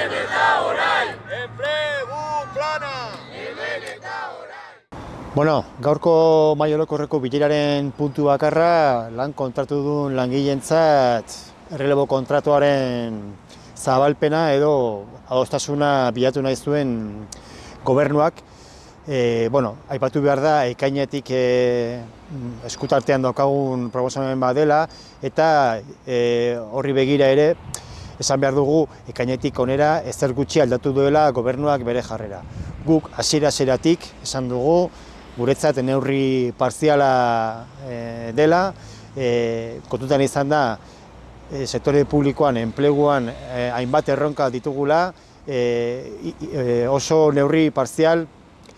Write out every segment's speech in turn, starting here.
Hemen eta orain! Enplegu plana! Hemen eta orain! Bueno, gaurko maiolokorreko bileraren puntu bakarra lan kontratu duen langileentzat errelebo kontratuaren zabalpena edo adostasuna bilatu nahi zuen gobernuak. E, bueno, aipatu behar da, ekainetik e, eskutartean daukagun proposamen bat dela, eta e, horri begira ere, esan behar dugu, ekainetik onera ezer gutxi aldatu duela gobernuak bere jarrera. Guk hasiera-hasieratik esan dugu, guretzat neurri partziala e, dela, e, kontutan izan da, e, sektore publikoan, enpleguan, e, hainbat erronka ditugula, e, e, oso neurri partzial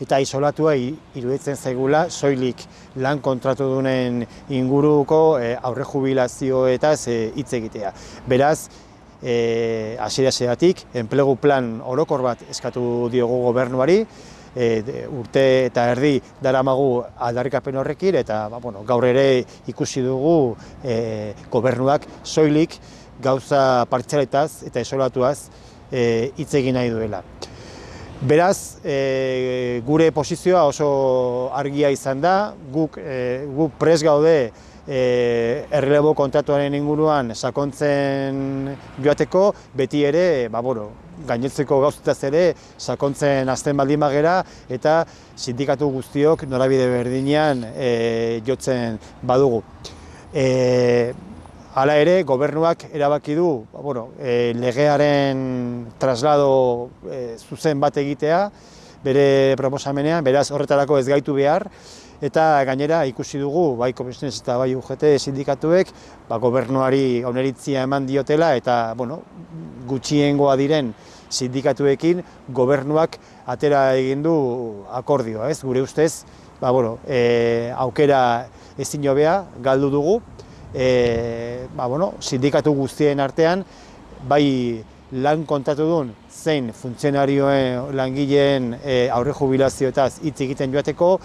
eta isolatua iruditzen zaigula soilik lan kontratu dunen inguruko e, aurre jubilazioetaz e, hitz egitea. Beraz, e, hasiera enplegu plan orokor bat eskatu diogu gobernuari, e, urte eta erdi daramagu aldarrikapen horrekin eta ba, bueno, gaur ere ikusi dugu e, gobernuak soilik gauza partzialetaz eta isolatuaz e, hitz egin nahi duela. Beraz, e, gure posizioa oso argia izan da, guk, e, guk pres gaude e, errelebo kontratuaren inguruan sakontzen joateko, beti ere, ba, bueno, gainetzeko gauzitaz ere, sakontzen azten baldin bagera, eta sindikatu guztiok norabide berdinean e, jotzen badugu. E, Hala ere, gobernuak erabaki du bueno, e, legearen traslado e, zuzen bat egitea, bere proposamenean, beraz horretarako ez gaitu behar, eta gainera ikusi dugu, bai komisionez eta bai UGT sindikatuek, ba, gobernuari oneritzia eman diotela, eta bueno, gutxiengoa diren sindikatuekin gobernuak atera egin du akordioa, ez? Gure ustez, ba, bueno, e, aukera ezin jobea, galdu dugu, e, ba, bueno, sindikatu guztien artean, bai lan kontatu duen zein funtzionarioen langileen e, aurre jubilazioetaz hitz egiten joateko,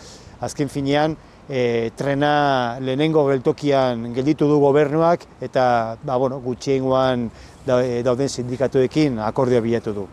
azken finean e, trena lehenengo geltokian gelditu du gobernuak eta ba, bueno, gutxiengoan dauden sindikatuekin akordio bilatu du.